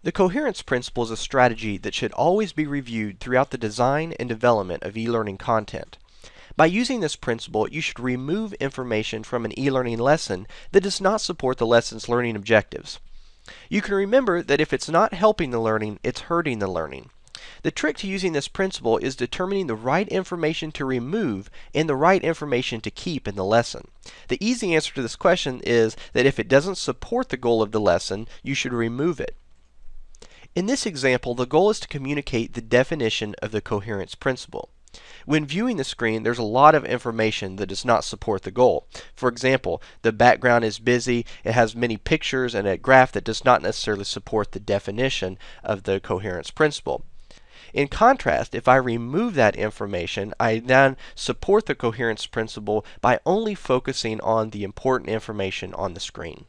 The coherence principle is a strategy that should always be reviewed throughout the design and development of e-learning content. By using this principle, you should remove information from an e-learning lesson that does not support the lesson's learning objectives. You can remember that if it's not helping the learning, it's hurting the learning. The trick to using this principle is determining the right information to remove and the right information to keep in the lesson. The easy answer to this question is that if it doesn't support the goal of the lesson, you should remove it. In this example, the goal is to communicate the definition of the coherence principle. When viewing the screen, there's a lot of information that does not support the goal. For example, the background is busy, it has many pictures and a graph that does not necessarily support the definition of the coherence principle. In contrast, if I remove that information, I then support the coherence principle by only focusing on the important information on the screen.